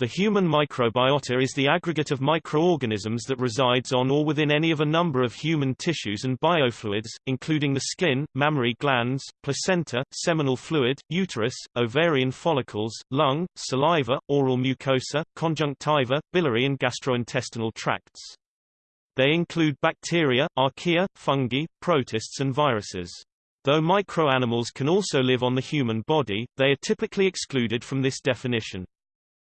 The human microbiota is the aggregate of microorganisms that resides on or within any of a number of human tissues and biofluids, including the skin, mammary glands, placenta, seminal fluid, uterus, ovarian follicles, lung, saliva, oral mucosa, conjunctiva, biliary and gastrointestinal tracts. They include bacteria, archaea, fungi, protists and viruses. Though microanimals can also live on the human body, they are typically excluded from this definition.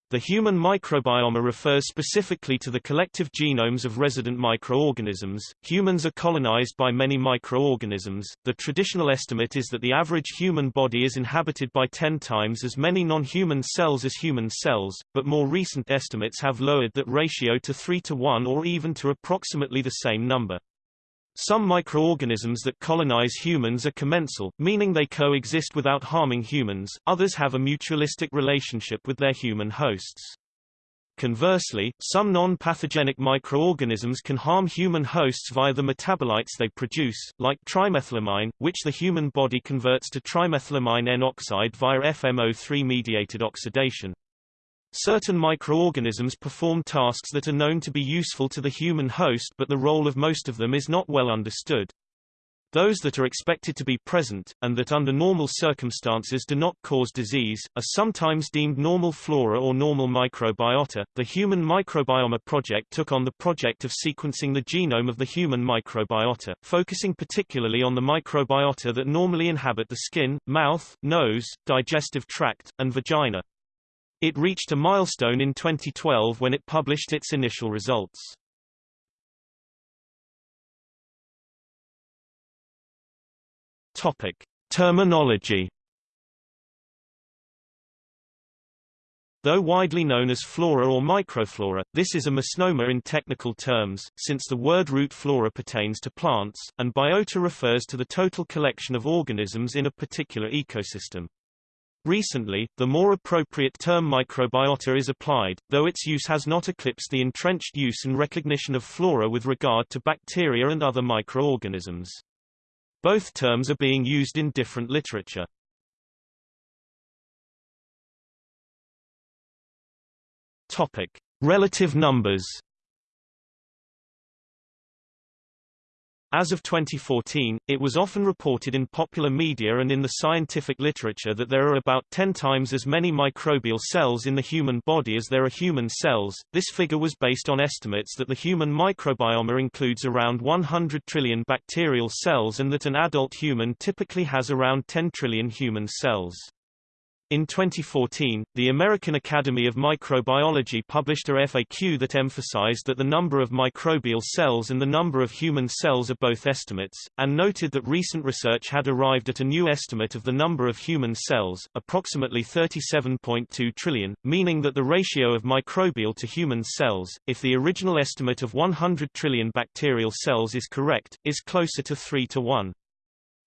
The human microbiome refers specifically to the collective genomes of resident microorganisms. Humans are colonized by many microorganisms. The traditional estimate is that the average human body is inhabited by 10 times as many non-human cells as human cells, but more recent estimates have lowered that ratio to 3 to 1 or even to approximately the same number. Some microorganisms that colonize humans are commensal, meaning they coexist without harming humans, others have a mutualistic relationship with their human hosts. Conversely, some non-pathogenic microorganisms can harm human hosts via the metabolites they produce, like trimethylamine, which the human body converts to trimethylamine N-oxide via FMO3-mediated oxidation. Certain microorganisms perform tasks that are known to be useful to the human host but the role of most of them is not well understood. Those that are expected to be present, and that under normal circumstances do not cause disease, are sometimes deemed normal flora or normal microbiota. The Human Microbiome Project took on the project of sequencing the genome of the human microbiota, focusing particularly on the microbiota that normally inhabit the skin, mouth, nose, digestive tract, and vagina. It reached a milestone in 2012 when it published its initial results. Topic: Terminology Though widely known as flora or microflora, this is a misnomer in technical terms, since the word root flora pertains to plants, and biota refers to the total collection of organisms in a particular ecosystem. Recently, the more appropriate term microbiota is applied, though its use has not eclipsed the entrenched use and recognition of flora with regard to bacteria and other microorganisms. Both terms are being used in different literature. Topic: Relative numbers As of 2014, it was often reported in popular media and in the scientific literature that there are about 10 times as many microbial cells in the human body as there are human cells. This figure was based on estimates that the human microbiome includes around 100 trillion bacterial cells and that an adult human typically has around 10 trillion human cells. In 2014, the American Academy of Microbiology published a FAQ that emphasized that the number of microbial cells and the number of human cells are both estimates, and noted that recent research had arrived at a new estimate of the number of human cells, approximately 37.2 trillion, meaning that the ratio of microbial to human cells, if the original estimate of 100 trillion bacterial cells is correct, is closer to 3 to 1.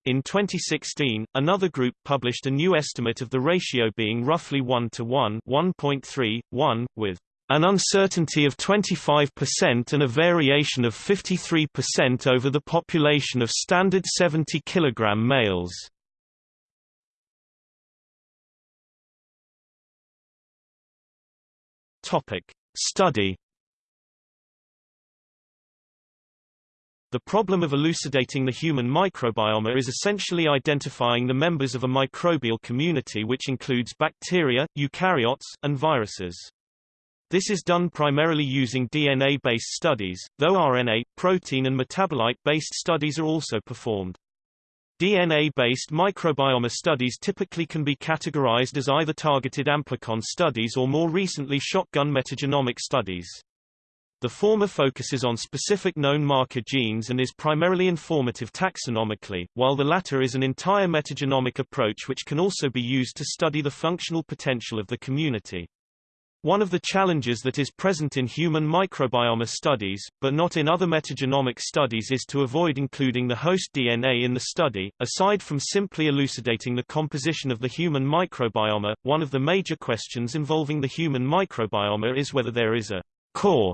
In 2016, another group published a new estimate of the ratio being roughly 1 to 1 1.3, 1, with an uncertainty of 25% and a variation of 53% over the population of standard 70 kg males. Topic. Study The problem of elucidating the human microbiome is essentially identifying the members of a microbial community which includes bacteria, eukaryotes, and viruses. This is done primarily using DNA-based studies, though RNA, protein and metabolite-based studies are also performed. DNA-based microbiome studies typically can be categorized as either targeted amplicon studies or more recently shotgun metagenomic studies. The former focuses on specific known marker genes and is primarily informative taxonomically, while the latter is an entire metagenomic approach which can also be used to study the functional potential of the community. One of the challenges that is present in human microbiome studies, but not in other metagenomic studies is to avoid including the host DNA in the study. Aside from simply elucidating the composition of the human microbiome, one of the major questions involving the human microbiome is whether there is a core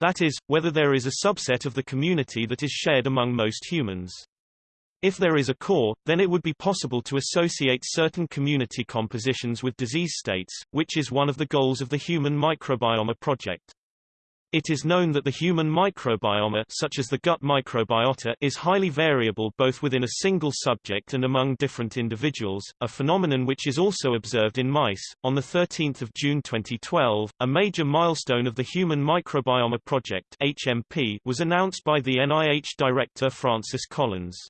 that is, whether there is a subset of the community that is shared among most humans. If there is a core, then it would be possible to associate certain community compositions with disease states, which is one of the goals of the Human Microbiome Project. It is known that the human microbiome such as the gut microbiota is highly variable both within a single subject and among different individuals, a phenomenon which is also observed in mice. On the 13th of June 2012, a major milestone of the Human Microbiome Project (HMP) was announced by the NIH director Francis Collins.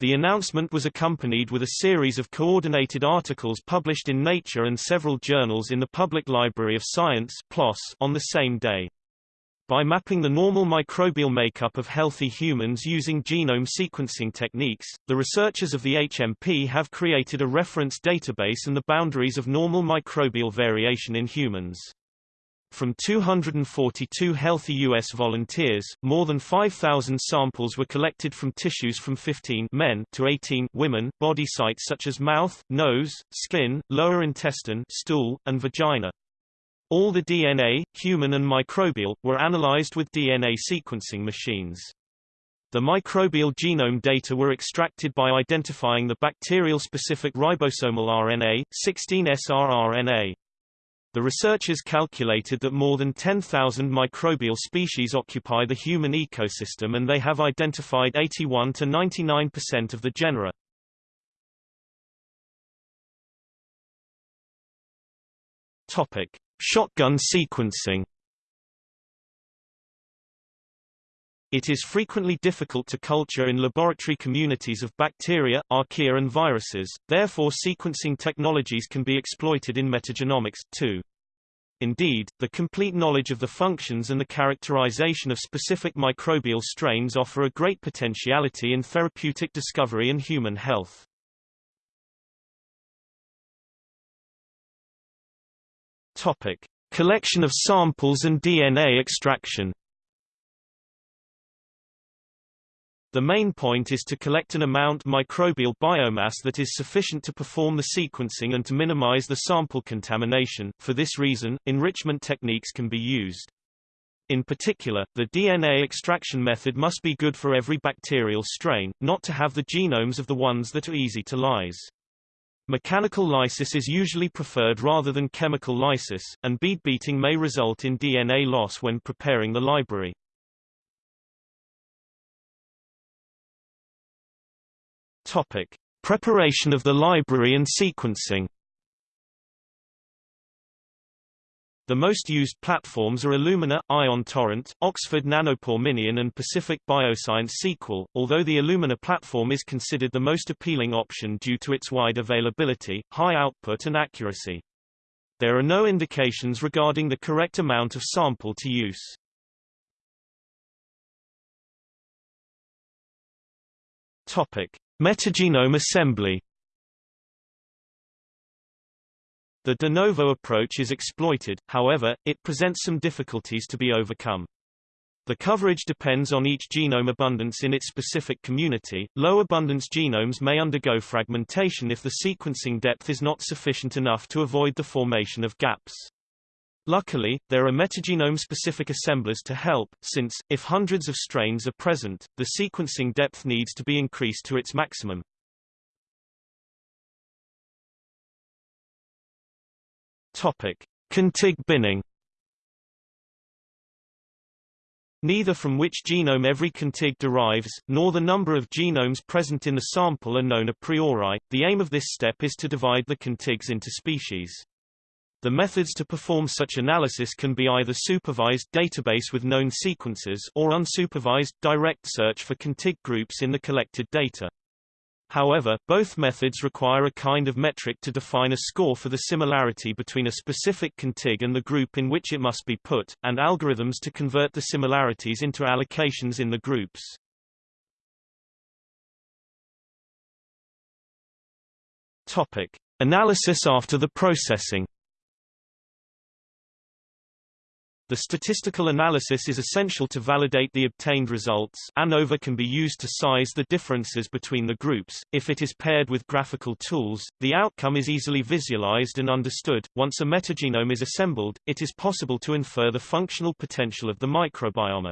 The announcement was accompanied with a series of coordinated articles published in Nature and several journals in the Public Library of Science on the same day. By mapping the normal microbial makeup of healthy humans using genome sequencing techniques, the researchers of the HMP have created a reference database and the boundaries of normal microbial variation in humans. From 242 healthy U.S. volunteers, more than 5,000 samples were collected from tissues from 15 men to 18 women, body sites such as mouth, nose, skin, lower intestine, stool, and vagina. All the DNA, human and microbial, were analyzed with DNA sequencing machines. The microbial genome data were extracted by identifying the bacterial-specific ribosomal RNA, 16S-rRNA. The researchers calculated that more than 10,000 microbial species occupy the human ecosystem and they have identified 81 to 99% of the genera. Topic: Shotgun sequencing It is frequently difficult to culture in laboratory communities of bacteria, archaea and viruses, therefore sequencing technologies can be exploited in metagenomics, too. Indeed, the complete knowledge of the functions and the characterization of specific microbial strains offer a great potentiality in therapeutic discovery and human health. Topic: Collection of samples and DNA extraction. The main point is to collect an amount microbial biomass that is sufficient to perform the sequencing and to minimize the sample contamination. For this reason, enrichment techniques can be used. In particular, the DNA extraction method must be good for every bacterial strain, not to have the genomes of the ones that are easy to lyse. Mechanical lysis is usually preferred rather than chemical lysis, and bead beating may result in DNA loss when preparing the library. Topic: Preparation of the library and sequencing. The most used platforms are Illumina, Ion Torrent, Oxford Nanopore Minion and Pacific Bioscience Sequel, although the Illumina platform is considered the most appealing option due to its wide availability, high output and accuracy. There are no indications regarding the correct amount of sample to use. Topic: Metagenome assembly The de novo approach is exploited, however, it presents some difficulties to be overcome. The coverage depends on each genome abundance in its specific community. Low abundance genomes may undergo fragmentation if the sequencing depth is not sufficient enough to avoid the formation of gaps. Luckily, there are metagenome-specific assemblers to help, since, if hundreds of strains are present, the sequencing depth needs to be increased to its maximum. Topic: Contig binning. Neither from which genome every contig derives, nor the number of genomes present in the sample are known a priori. The aim of this step is to divide the contigs into species. The methods to perform such analysis can be either supervised database with known sequences or unsupervised direct search for contig groups in the collected data. However, both methods require a kind of metric to define a score for the similarity between a specific contig and the group in which it must be put, and algorithms to convert the similarities into allocations in the groups. Topic: Analysis after the processing. The statistical analysis is essential to validate the obtained results ANOVA can be used to size the differences between the groups. If it is paired with graphical tools, the outcome is easily visualized and understood. Once a metagenome is assembled, it is possible to infer the functional potential of the microbiome.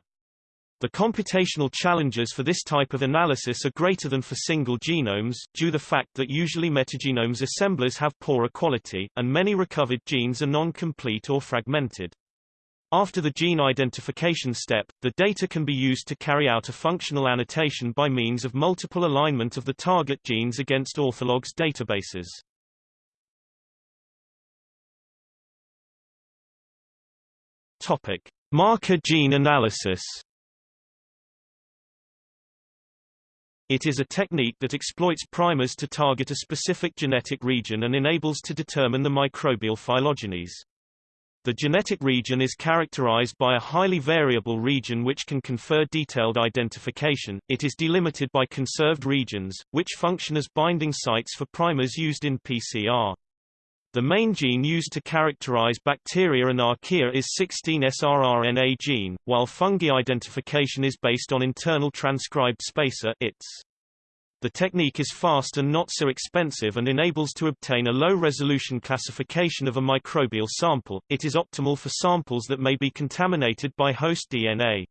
The computational challenges for this type of analysis are greater than for single genomes, due the fact that usually metagenomes assemblers have poorer quality, and many recovered genes are non-complete or fragmented. After the gene identification step, the data can be used to carry out a functional annotation by means of multiple alignment of the target genes against orthologs databases. Topic: Marker gene analysis. It is a technique that exploits primers to target a specific genetic region and enables to determine the microbial phylogenies. The genetic region is characterized by a highly variable region which can confer detailed identification. It is delimited by conserved regions, which function as binding sites for primers used in PCR. The main gene used to characterize bacteria and archaea is 16S-rRNA gene, while fungi identification is based on internal transcribed spacer ITS. The technique is fast and not so expensive and enables to obtain a low-resolution classification of a microbial sample. It is optimal for samples that may be contaminated by host DNA.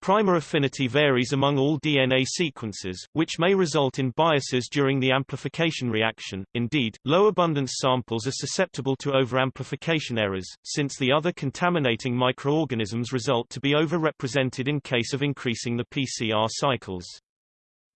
Primer affinity varies among all DNA sequences, which may result in biases during the amplification reaction. Indeed, low abundance samples are susceptible to overamplification errors, since the other contaminating microorganisms result to be overrepresented in case of increasing the PCR cycles.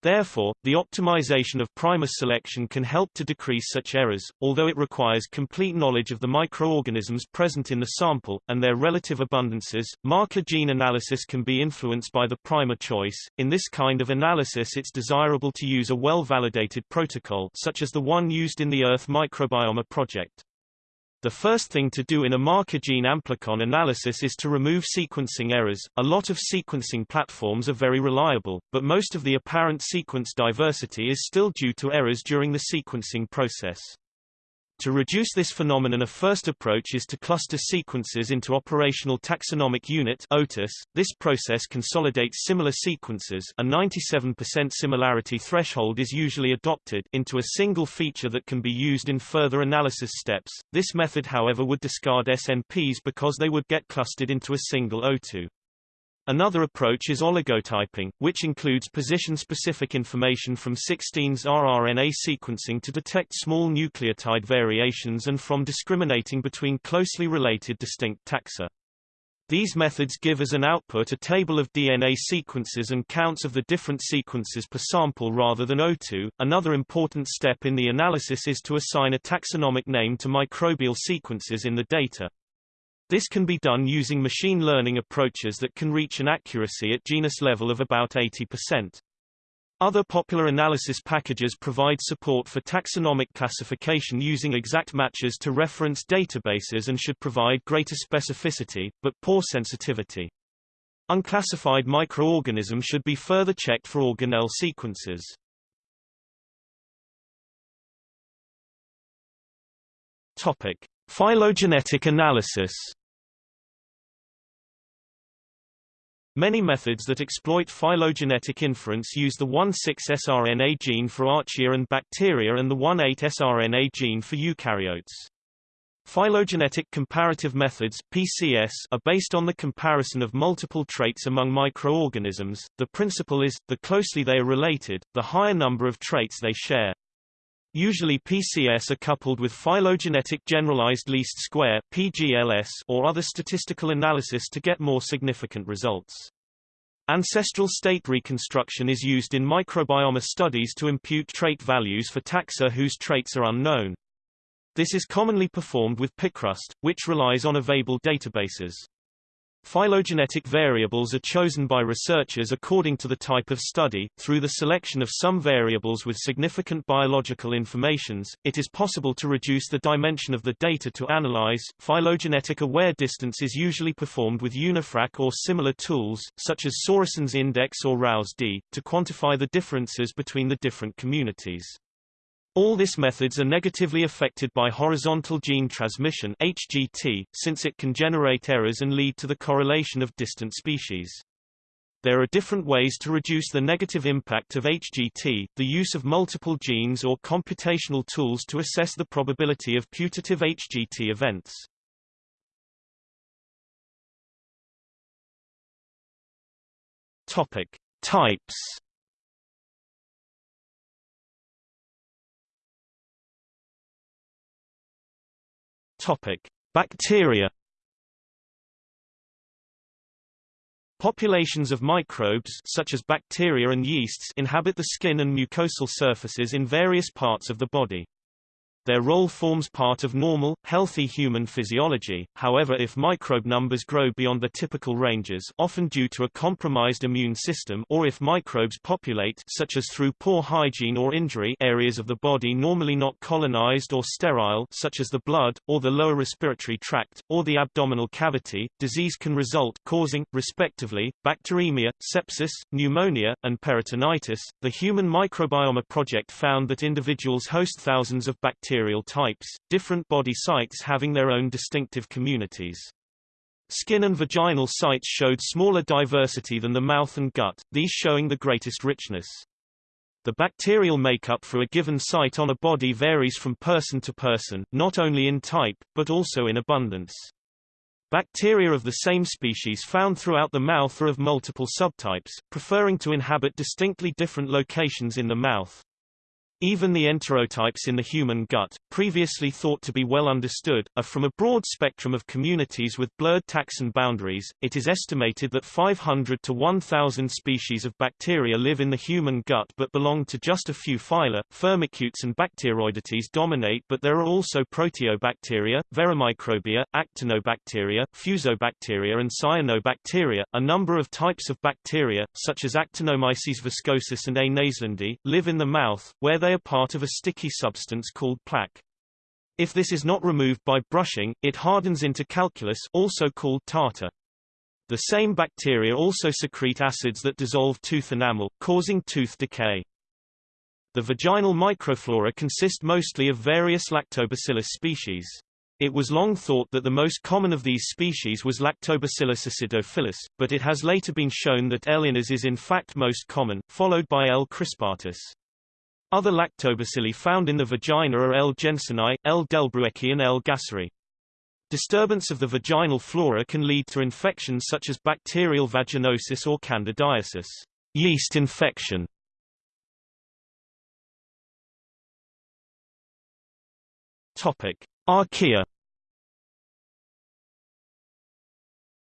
Therefore, the optimization of primer selection can help to decrease such errors, although it requires complete knowledge of the microorganisms present in the sample, and their relative abundances. Marker gene analysis can be influenced by the primer choice. In this kind of analysis it's desirable to use a well-validated protocol such as the one used in the Earth Microbiome project. The first thing to do in a marker gene amplicon analysis is to remove sequencing errors. A lot of sequencing platforms are very reliable, but most of the apparent sequence diversity is still due to errors during the sequencing process. To reduce this phenomenon a first approach is to cluster sequences into operational taxonomic unit OTUS. This process consolidates similar sequences a 97% similarity threshold is usually adopted into a single feature that can be used in further analysis steps. This method however would discard SNPs because they would get clustered into a single OTU. Another approach is oligotyping, which includes position-specific information from 16S rRNA sequencing to detect small nucleotide variations and from discriminating between closely related distinct taxa. These methods give as an output a table of DNA sequences and counts of the different sequences per sample rather than O2. Another important step in the analysis is to assign a taxonomic name to microbial sequences in the data. This can be done using machine learning approaches that can reach an accuracy at genus level of about 80%. Other popular analysis packages provide support for taxonomic classification using exact matches to reference databases and should provide greater specificity, but poor sensitivity. Unclassified microorganisms should be further checked for organelle sequences. Topic: Phylogenetic analysis Many methods that exploit phylogenetic inference use the 1,6-sRNA gene for archaea and bacteria and the 1,8-sRNA gene for eukaryotes. Phylogenetic comparative methods PCS are based on the comparison of multiple traits among microorganisms. The principle is, the closely they are related, the higher number of traits they share. Usually PCS are coupled with phylogenetic generalized least square PGLS or other statistical analysis to get more significant results. Ancestral state reconstruction is used in microbiome studies to impute trait values for taxa whose traits are unknown. This is commonly performed with PICRUST, which relies on available databases. Phylogenetic variables are chosen by researchers according to the type of study. Through the selection of some variables with significant biological informations, it is possible to reduce the dimension of the data to analyze. Phylogenetic aware distance is usually performed with UniFrac or similar tools, such as Sorensen's index or Rao's D, to quantify the differences between the different communities. All these methods are negatively affected by horizontal gene transmission HGT, since it can generate errors and lead to the correlation of distant species. There are different ways to reduce the negative impact of HGT, the use of multiple genes or computational tools to assess the probability of putative HGT events. Topic: Types. Topic: Bacteria. Populations of microbes such as bacteria and yeasts inhabit the skin and mucosal surfaces in various parts of the body. Their role forms part of normal, healthy human physiology, however if microbe numbers grow beyond the typical ranges often due to a compromised immune system or if microbes populate such as through poor hygiene or injury areas of the body normally not colonized or sterile such as the blood, or the lower respiratory tract, or the abdominal cavity, disease can result causing, respectively, bacteremia, sepsis, pneumonia, and peritonitis. The Human Microbiome Project found that individuals host thousands of bacteria bacterial types, different body sites having their own distinctive communities. Skin and vaginal sites showed smaller diversity than the mouth and gut, these showing the greatest richness. The bacterial makeup for a given site on a body varies from person to person, not only in type, but also in abundance. Bacteria of the same species found throughout the mouth are of multiple subtypes, preferring to inhabit distinctly different locations in the mouth. Even the enterotypes in the human gut, previously thought to be well understood, are from a broad spectrum of communities with blurred taxon boundaries. It is estimated that 500 to 1,000 species of bacteria live in the human gut but belong to just a few phyla. Firmicutes and Bacteroidetes dominate but there are also Proteobacteria, Verrucomicrobia, Actinobacteria, Fusobacteria and Cyanobacteria. A number of types of bacteria, such as Actinomyces viscosus and A. naeslundii, live in the mouth, where they part of a sticky substance called plaque. If this is not removed by brushing, it hardens into calculus also called tartar. The same bacteria also secrete acids that dissolve tooth enamel, causing tooth decay. The vaginal microflora consist mostly of various lactobacillus species. It was long thought that the most common of these species was Lactobacillus acidophilus, but it has later been shown that L. iners is in fact most common, followed by L. crispatus. Other lactobacilli found in the vagina are L. jensenii, L. delbrueckii and L. gasseri. Disturbance of the vaginal flora can lead to infections such as bacterial vaginosis or candidiasis yeast infection. Topic: Archaea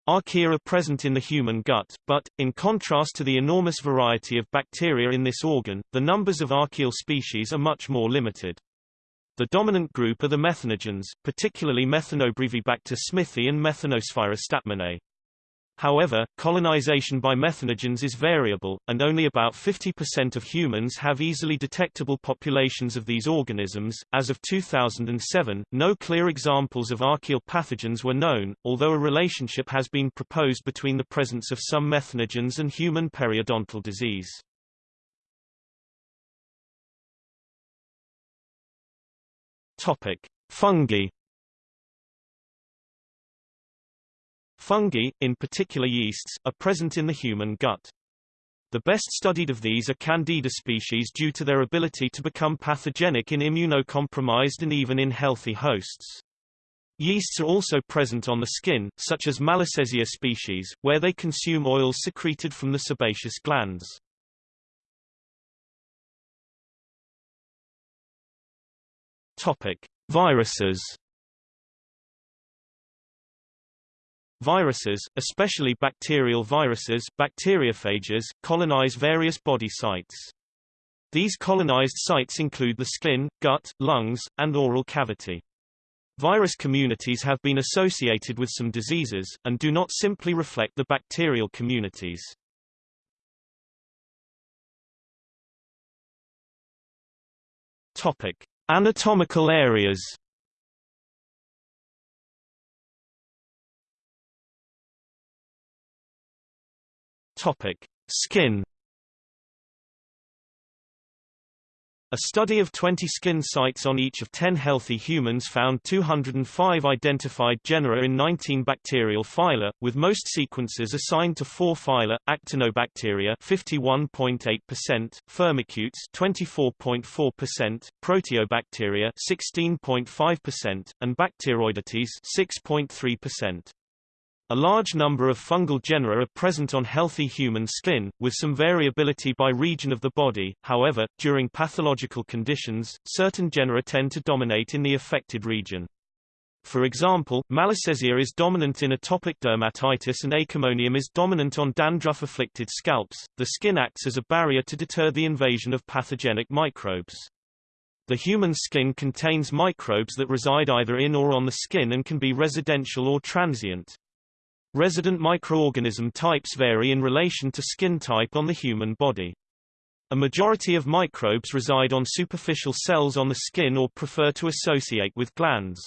Archaea are present in the human gut, but, in contrast to the enormous variety of bacteria in this organ, the numbers of archaeal species are much more limited. The dominant group are the methanogens, particularly Methanobrevibacter smithii and Methanosphaera stadtmanae. However, colonization by methanogens is variable, and only about 50% of humans have easily detectable populations of these organisms. As of 2007, no clear examples of archaeal pathogens were known, although a relationship has been proposed between the presence of some methanogens and human periodontal disease. Topic: Fungi Fungi, in particular yeasts, are present in the human gut. The best studied of these are Candida species due to their ability to become pathogenic in immunocompromised and even in healthy hosts. Yeasts are also present on the skin, such as Malassezia species, where they consume oils secreted from the sebaceous glands. Topic: Viruses Viruses, especially bacterial viruses bacteriophages, colonize various body sites. These colonized sites include the skin, gut, lungs, and oral cavity. Virus communities have been associated with some diseases, and do not simply reflect the bacterial communities. Topic. Anatomical areas Topic: Skin. A study of 20 skin sites on each of 10 healthy humans found 205 identified genera in 19 bacterial phyla, with most sequences assigned to four phyla: Actinobacteria (51.8%), Firmicutes (24.4%), Proteobacteria (16.5%), and Bacteroidetes (6.3%). A large number of fungal genera are present on healthy human skin, with some variability by region of the body, however, during pathological conditions, certain genera tend to dominate in the affected region. For example, Malassezia is dominant in atopic dermatitis and Acremonium is dominant on dandruff-afflicted scalps. The skin acts as a barrier to deter the invasion of pathogenic microbes. The human skin contains microbes that reside either in or on the skin and can be residential or transient. Resident microorganism types vary in relation to skin type on the human body. A majority of microbes reside on superficial cells on the skin or prefer to associate with glands.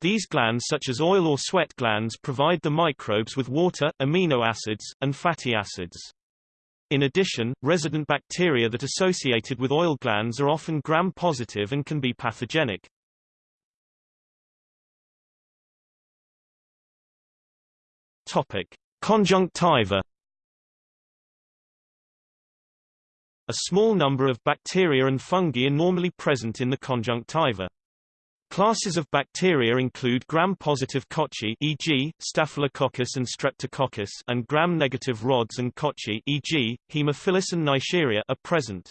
These glands such as oil or sweat glands provide the microbes with water, amino acids, and fatty acids. In addition, resident bacteria that associated with oil glands are often gram-positive and can be pathogenic. Topic: Conjunctiva. A small number of bacteria and fungi are normally present in the conjunctiva. Classes of bacteria include gram-positive cocci e.g., Staphylococcus and Streptococcus and gram-negative rods and cocci e.g., Haemophilus and Neisseria are present.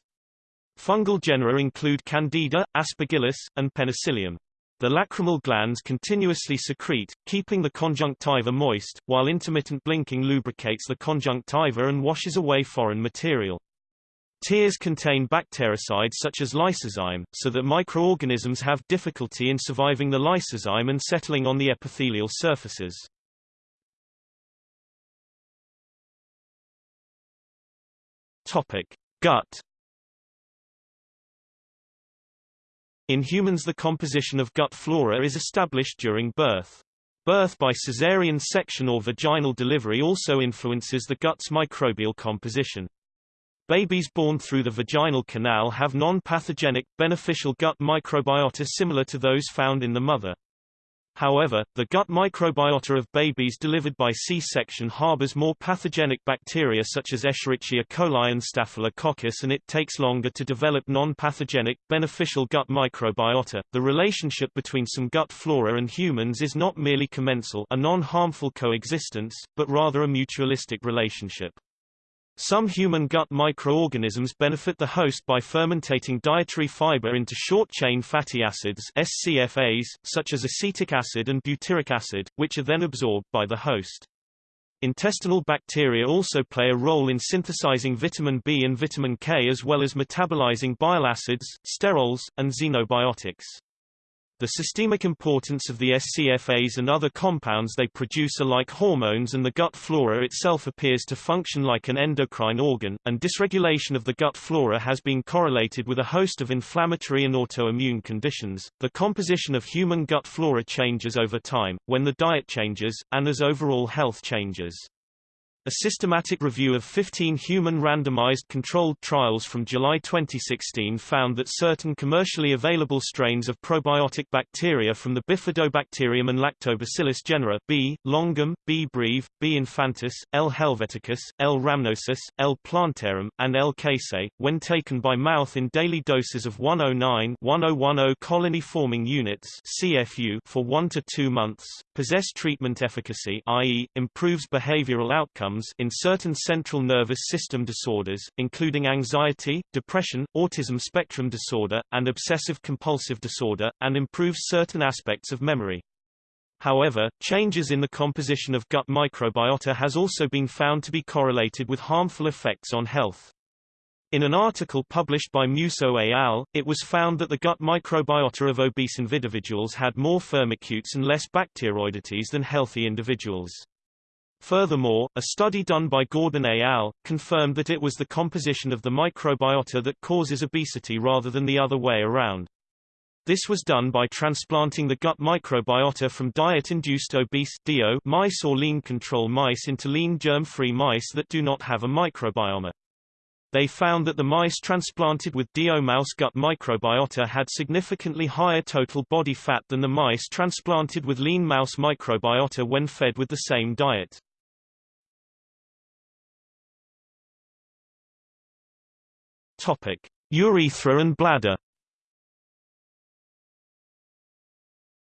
Fungal genera include Candida, Aspergillus, and Penicillium. The lacrimal glands continuously secrete, keeping the conjunctiva moist, while intermittent blinking lubricates the conjunctiva and washes away foreign material. Tears contain bactericides such as lysozyme, so that microorganisms have difficulty in surviving the lysozyme and settling on the epithelial surfaces. Topic: Gut In humans the composition of gut flora is established during birth. Birth by caesarean section or vaginal delivery also influences the gut's microbial composition. Babies born through the vaginal canal have non-pathogenic, beneficial gut microbiota similar to those found in the mother. However, the gut microbiota of babies delivered by C-section harbors more pathogenic bacteria such as Escherichia coli and Staphylococcus and it takes longer to develop non-pathogenic, beneficial gut microbiota. The relationship between some gut flora and humans is not merely commensal a non-harmful coexistence, but rather a mutualistic relationship. Some human gut microorganisms benefit the host by fermentating dietary fiber into short-chain fatty acids SCFAs, such as acetic acid and butyric acid, which are then absorbed by the host. Intestinal bacteria also play a role in synthesizing vitamin B and vitamin K as well as metabolizing bile acids, sterols, and xenobiotics. The systemic importance of the SCFAs and other compounds they produce are like hormones and the gut flora itself appears to function like an endocrine organ, and dysregulation of the gut flora has been correlated with a host of inflammatory and autoimmune conditions. The composition of human gut flora changes over time, when the diet changes, and as overall health changes. A systematic review of 15 human randomized controlled trials from July 2016 found that certain commercially available strains of probiotic bacteria from the Bifidobacterium and Lactobacillus genera B. longum, B. breve, B. infantis, L. helveticus, L. rhamnosus, L. plantarum, and L. casei, when taken by mouth in daily doses of 109-1010 colony-forming units CFU for 1 to 2 months, possess treatment efficacy i.e., improves behavioral outcomes outcomes in certain central nervous system disorders, including anxiety, depression, autism spectrum disorder, and obsessive-compulsive disorder, and improves certain aspects of memory. However, changes in the composition of gut microbiota has also been found to be correlated with harmful effects on health. In an article published by Musso et al., it was found that the gut microbiota of obese individuals had more firmicutes and less bacteroidetes than healthy individuals. Furthermore, a study done by Gordon et al. confirmed that it was the composition of the microbiota that causes obesity rather than the other way around. This was done by transplanting the gut microbiota from diet-induced obese DIO mice or lean control mice into lean germ-free mice that do not have a microbiome. They found that the mice transplanted with DIO mouse gut microbiota had significantly higher total body fat than the mice transplanted with lean mouse microbiota when fed with the same diet. Topic: Urethra and bladder.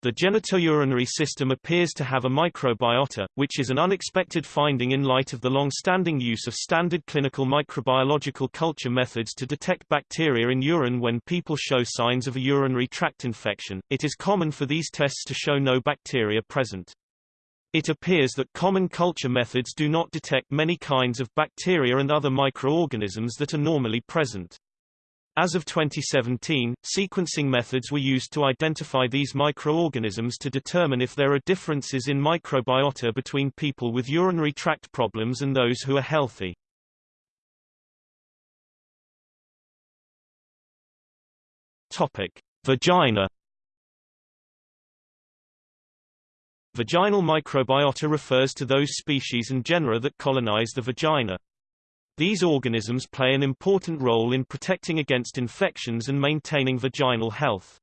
The genitourinary system appears to have a microbiota, which is an unexpected finding in light of the long-standing use of standard clinical microbiological culture methods to detect bacteria in urine when people show signs of a urinary tract infection. It is common for these tests to show no bacteria present. It appears that common culture methods do not detect many kinds of bacteria and other microorganisms that are normally present. As of 2017, sequencing methods were used to identify these microorganisms to determine if there are differences in microbiota between people with urinary tract problems and those who are healthy. Topic: Vagina Vaginal microbiota refers to those species and genera that colonize the vagina. These organisms play an important role in protecting against infections and maintaining vaginal health.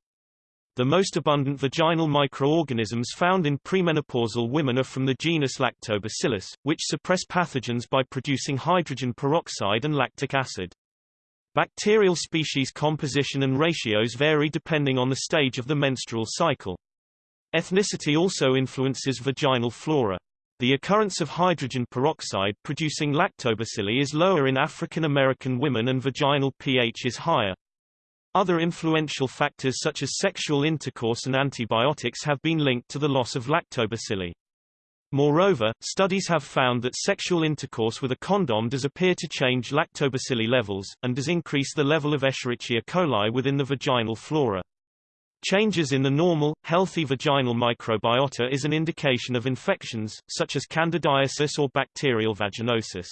The most abundant vaginal microorganisms found in premenopausal women are from the genus Lactobacillus, which suppress pathogens by producing hydrogen peroxide and lactic acid. Bacterial species composition and ratios vary depending on the stage of the menstrual cycle. Ethnicity also influences vaginal flora. The occurrence of hydrogen peroxide producing lactobacilli is lower in African American women and vaginal pH is higher. Other influential factors such as sexual intercourse and antibiotics have been linked to the loss of lactobacilli. Moreover, studies have found that sexual intercourse with a condom does appear to change lactobacilli levels, and does increase the level of Escherichia coli within the vaginal flora. Changes in the normal, healthy vaginal microbiota is an indication of infections, such as candidiasis or bacterial vaginosis.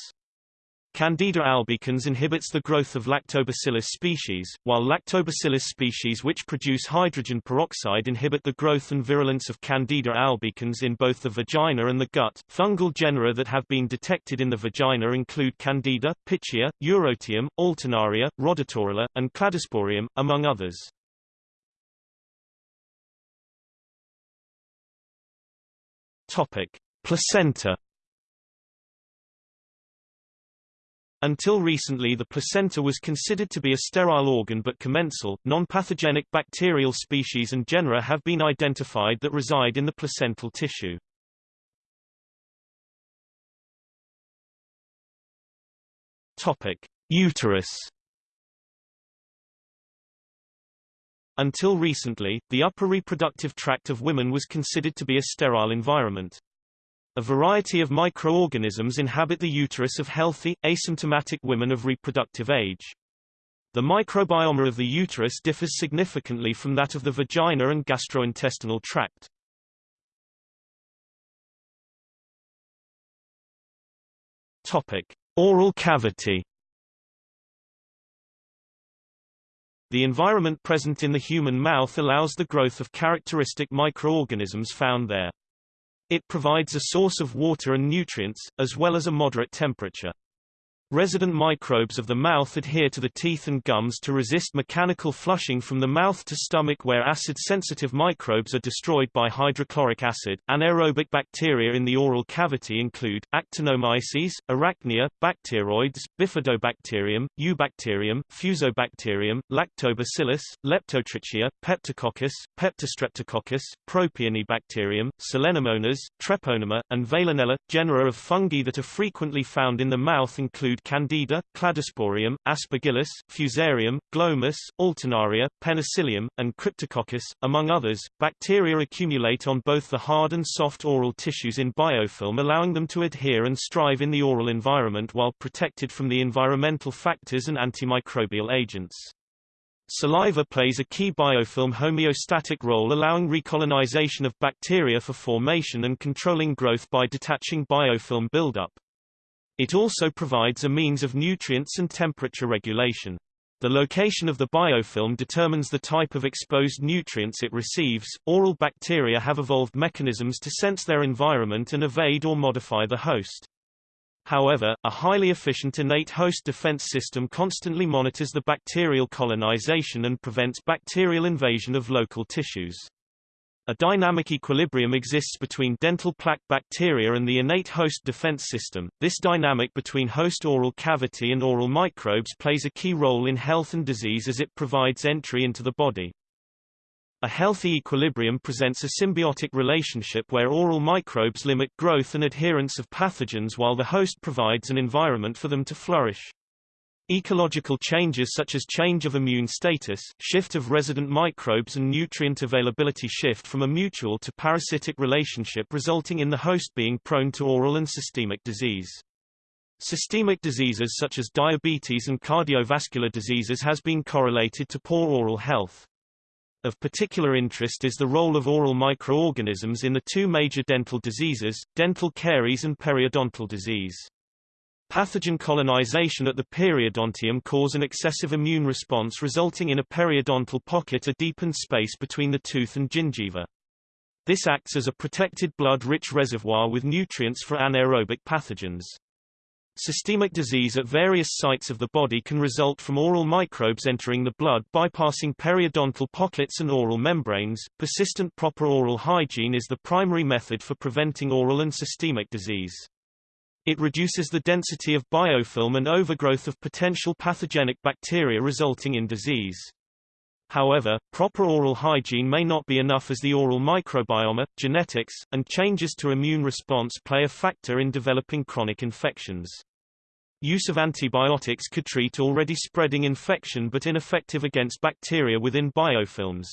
Candida albicans inhibits the growth of lactobacillus species, while lactobacillus species which produce hydrogen peroxide inhibit the growth and virulence of Candida albicans in both the vagina and the gut. Fungal genera that have been detected in the vagina include Candida, Pichia, Eurotium, Alternaria, Rhodotorula, and Cladosporium, among others. Topic: Placenta. Until recently the placenta was considered to be a sterile organ but commensal, non-pathogenic bacterial species and genera have been identified that reside in the placental tissue. Topic: Uterus. Until recently, the upper reproductive tract of women was considered to be a sterile environment. A variety of microorganisms inhabit the uterus of healthy, asymptomatic women of reproductive age. The microbiome of the uterus differs significantly from that of the vagina and gastrointestinal tract. Topic: Oral cavity. The environment present in the human mouth allows the growth of characteristic microorganisms found there. It provides a source of water and nutrients, as well as a moderate temperature. Resident microbes of the mouth adhere to the teeth and gums to resist mechanical flushing from the mouth to stomach where acid-sensitive microbes are destroyed by hydrochloric acid. Anaerobic bacteria in the oral cavity include Actinomyces, Arachnia, Bacteroides, Bifidobacterium, Eubacterium, Fusobacterium, Lactobacillus, Leptotrichia, Peptococcus, Peptostreptococcus, Propionibacterium, Selenomonas, Treponema, and Veillonella. Genera of fungi that are frequently found in the mouth include include Candida, Cladosporium, Aspergillus, Fusarium, Glomus, Alternaria, Penicillium, and Cryptococcus, among others. Bacteria accumulate on both the hard and soft oral tissues in biofilm allowing them to adhere and strive in the oral environment while protected from the environmental factors and antimicrobial agents. Saliva plays a key biofilm homeostatic role allowing recolonization of bacteria for formation and controlling growth by detaching biofilm buildup. It also provides a means of nutrients and temperature regulation. The location of the biofilm determines the type of exposed nutrients it receives. Oral bacteria have evolved mechanisms to sense their environment and evade or modify the host. However, a highly efficient innate host defense system constantly monitors the bacterial colonization and prevents bacterial invasion of local tissues. A dynamic equilibrium exists between dental plaque bacteria and the innate host defense system. This dynamic between host oral cavity and oral microbes plays a key role in health and disease as it provides entry into the body. A healthy equilibrium presents a symbiotic relationship where oral microbes limit growth and adherence of pathogens while the host provides an environment for them to flourish. Ecological changes such as change of immune status, shift of resident microbes and nutrient availability shift from a mutual to parasitic relationship resulting in the host being prone to oral and systemic disease. Systemic diseases such as diabetes and cardiovascular diseases has been correlated to poor oral health. Of particular interest is the role of oral microorganisms in the two major dental diseases, dental caries and periodontal disease. Pathogen colonization at the periodontium cause an excessive immune response resulting in a periodontal pocket a deepened space between the tooth and gingiva. This acts as a protected blood-rich reservoir with nutrients for anaerobic pathogens. Systemic disease at various sites of the body can result from oral microbes entering the blood bypassing periodontal pockets and oral membranes. Persistent proper oral hygiene is the primary method for preventing oral and systemic disease. It reduces the density of biofilm and overgrowth of potential pathogenic bacteria resulting in disease. However, proper oral hygiene may not be enough as the oral microbiome, genetics, and changes to immune response play a factor in developing chronic infections. Use of antibiotics could treat already spreading infection but ineffective against bacteria within biofilms.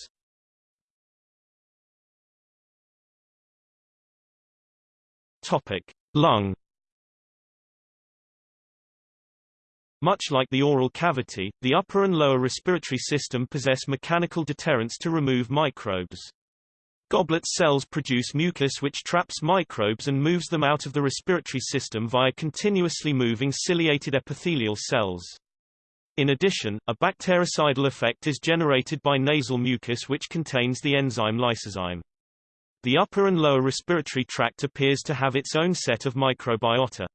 Topic: Lung Much like the oral cavity, the upper and lower respiratory system possess mechanical deterrents to remove microbes. Goblet cells produce mucus which traps microbes and moves them out of the respiratory system via continuously moving ciliated epithelial cells. In addition, a bactericidal effect is generated by nasal mucus which contains the enzyme lysozyme. The upper and lower respiratory tract appears to have its own set of microbiota.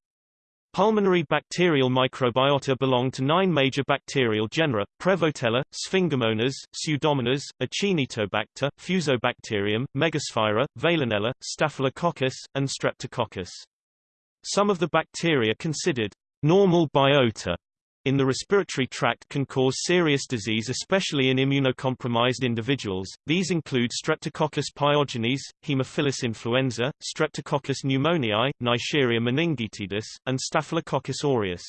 Pulmonary bacterial microbiota belong to nine major bacterial genera, Prevotella, Sphingomonas, Pseudomonas, Acinetobacter, Fusobacterium, Megasphaera, Veillonella, Staphylococcus, and Streptococcus. Some of the bacteria considered normal biota in the respiratory tract can cause serious disease especially in immunocompromised individuals. These include Streptococcus pyogenes, Haemophilus influenza, Streptococcus pneumoniae, Neisseria meningitidis, and Staphylococcus aureus.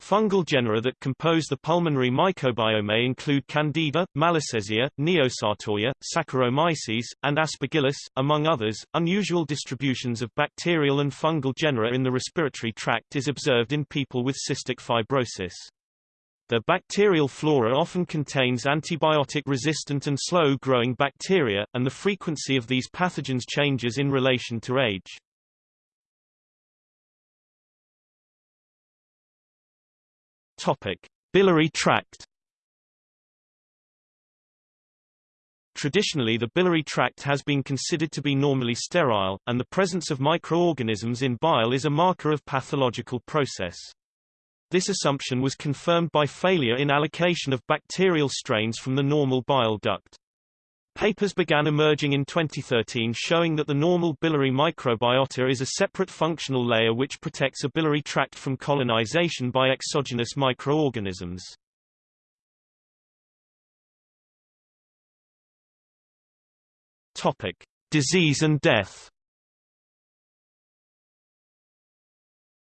Fungal genera that compose the pulmonary microbiome include Candida, Malassezia, Neosartorya, Saccharomyces, and Aspergillus, among others. Unusual distributions of bacterial and fungal genera in the respiratory tract is observed in people with cystic fibrosis. The bacterial flora often contains antibiotic-resistant and slow-growing bacteria, and the frequency of these pathogens changes in relation to age. Topic: Biliary tract. Traditionally the biliary tract has been considered to be normally sterile, and the presence of microorganisms in bile is a marker of pathological process. This assumption was confirmed by failure in allocation of bacterial strains from the normal bile duct. Papers began emerging in 2013 showing that the normal biliary microbiota is a separate functional layer which protects a biliary tract from colonization by exogenous microorganisms. Topic: Disease and death.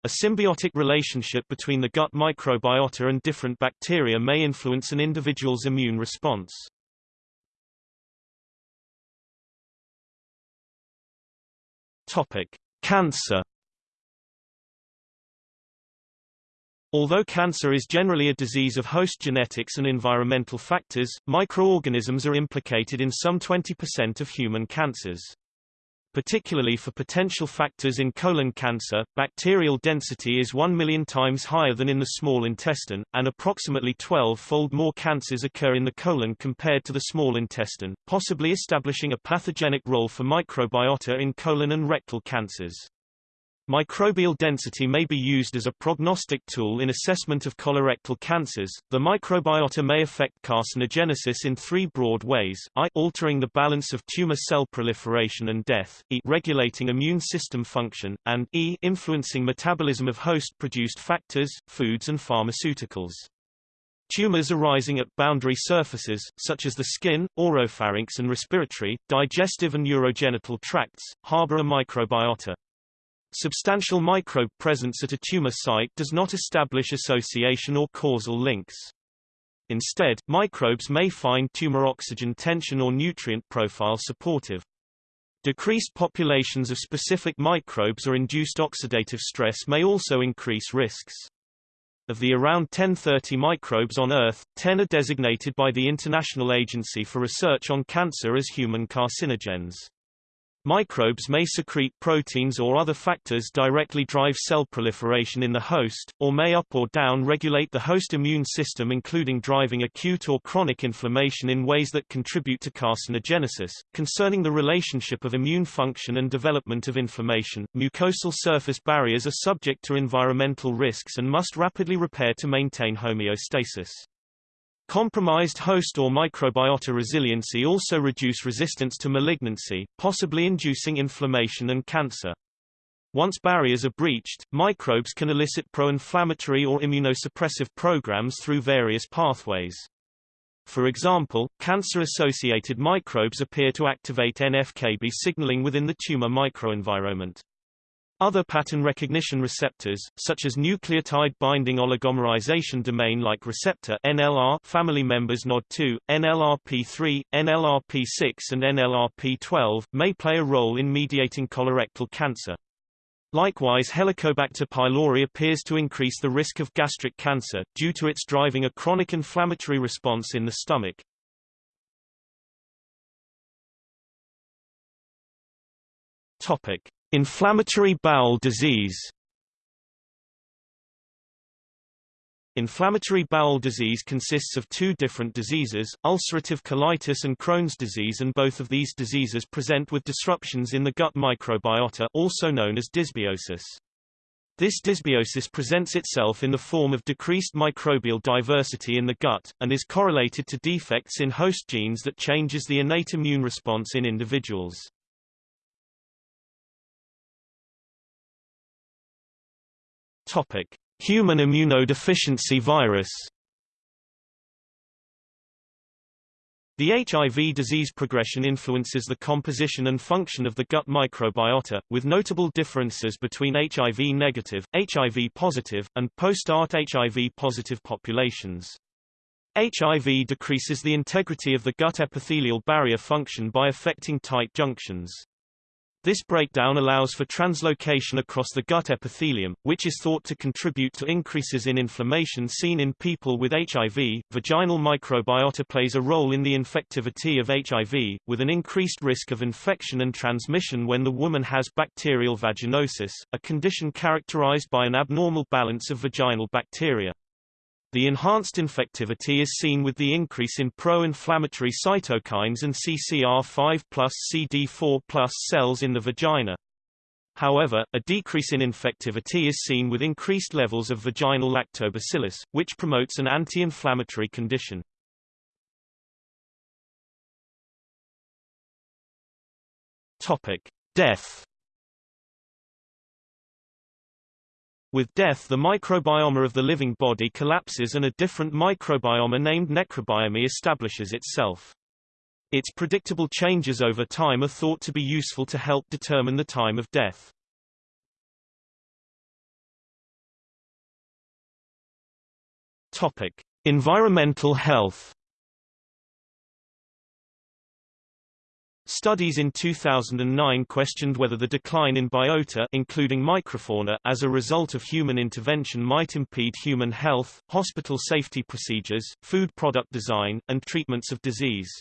A symbiotic relationship between the gut microbiota and different bacteria may influence an individual's immune response. Topic: Cancer. Although cancer is generally a disease of host genetics and environmental factors, microorganisms are implicated in some 20% of human cancers. Particularly for potential factors in colon cancer, bacterial density is 1 million times higher than in the small intestine, and approximately 12-fold more cancers occur in the colon compared to the small intestine, possibly establishing a pathogenic role for microbiota in colon and rectal cancers. Microbial density may be used as a prognostic tool in assessment of colorectal cancers. The microbiota may affect carcinogenesis in three broad ways: I, altering the balance of tumor cell proliferation and death; E, regulating immune system function; and E, influencing metabolism of host-produced factors, foods and pharmaceuticals. Tumors arising at boundary surfaces, such as the skin, oropharynx and respiratory, digestive and urogenital tracts, harbor a microbiota. Substantial microbe presence at a tumor site does not establish association or causal links. Instead, microbes may find tumor oxygen tension or nutrient profile supportive. Decreased populations of specific microbes or induced oxidative stress may also increase risks. Of the around 1030 microbes on Earth, 10 are designated by the International Agency for Research on Cancer as human carcinogens. Microbes may secrete proteins or other factors directly drive cell proliferation in the host, or may up or down regulate the host immune system including driving acute or chronic inflammation in ways that contribute to carcinogenesis. Concerning the relationship of immune function and development of inflammation, mucosal surface barriers are subject to environmental risks and must rapidly repair to maintain homeostasis. Compromised host or microbiota resiliency also reduce resistance to malignancy, possibly inducing inflammation and cancer. Once barriers are breached, microbes can elicit pro-inflammatory or immunosuppressive programs through various pathways. For example, cancer-associated microbes appear to activate NF-κB signaling within the tumor microenvironment. Other pattern recognition receptors, such as nucleotide binding oligomerization domain-like receptor (NLR) family members NOD2, NLRP3, NLRP6 and NLRP12, may play a role in mediating colorectal cancer. Likewise Helicobacter pylori appears to increase the risk of gastric cancer, due to its driving a chronic inflammatory response in the stomach. Topic. Inflammatory bowel disease Inflammatory bowel disease consists of two different diseases, ulcerative colitis and Crohn's disease and both of these diseases present with disruptions in the gut microbiota also known as dysbiosis. This dysbiosis presents itself in the form of decreased microbial diversity in the gut, and is correlated to defects in host genes that changes the innate immune response in individuals. Topic: Human immunodeficiency virus. The HIV disease progression influences the composition and function of the gut microbiota, with notable differences between HIV-negative, HIV-positive, and post-ART HIV-positive populations. HIV decreases the integrity of the gut epithelial barrier function by affecting tight junctions. This breakdown allows for translocation across the gut epithelium, which is thought to contribute to increases in inflammation seen in people with HIV. Vaginal microbiota plays a role in the infectivity of HIV, with an increased risk of infection and transmission when the woman has bacterial vaginosis, a condition characterized by an abnormal balance of vaginal bacteria. The enhanced infectivity is seen with the increase in pro-inflammatory cytokines and CCR5 plus CD4 plus cells in the vagina. However, a decrease in infectivity is seen with increased levels of vaginal lactobacillus, which promotes an anti-inflammatory condition. Topic: Death With death the microbiome of the living body collapses and a different microbiome named necrobiome establishes itself. Its predictable changes over time are thought to be useful to help determine the time of death. Topic: Environmental health Studies in 2009 questioned whether the decline in biota including microfauna as a result of human intervention might impede human health, hospital safety procedures, food product design, and treatments of disease.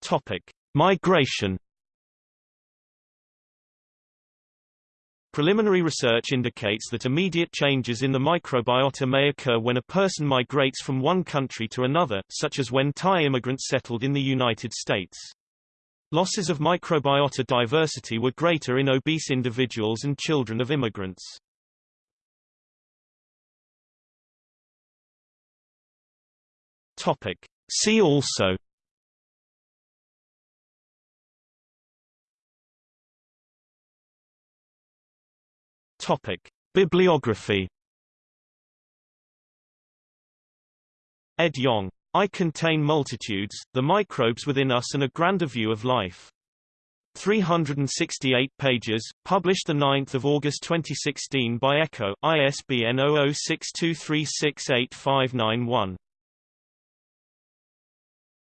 Topic: Migration Preliminary research indicates that immediate changes in the microbiota may occur when a person migrates from one country to another, such as when Thai immigrants settled in the United States. Losses of microbiota diversity were greater in obese individuals and children of immigrants. Topic. See also Topic: Bibliography Ed Yong. I Contain Multitudes, The Microbes Within Us and a Grander View of Life. 368 pages, published 9 August 2016 by Ecco, ISBN 0062368591.